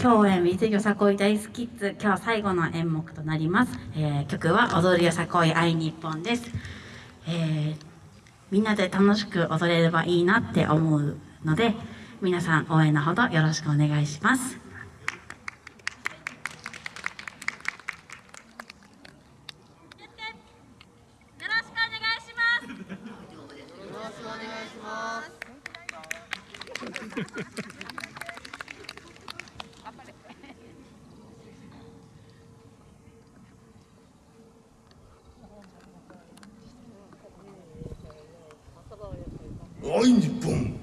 共演 with よさこい大好きッズ今日最後の演目となります、えー、曲は踊るよさこい愛日本です、えー、みんなで楽しく踊れればいいなって思うので皆さん応援のほどよろしくお願いします。おい日本。